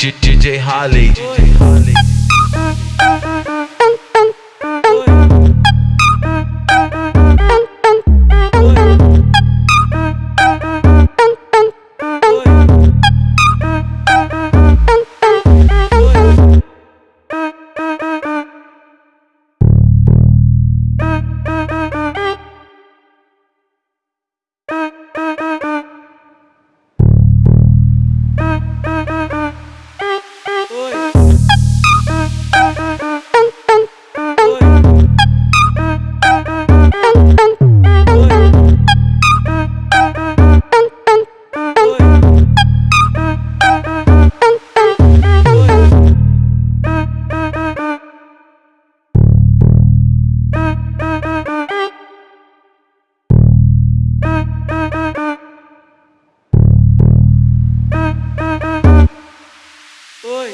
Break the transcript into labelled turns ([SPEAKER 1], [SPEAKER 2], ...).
[SPEAKER 1] DJ Holly. ơi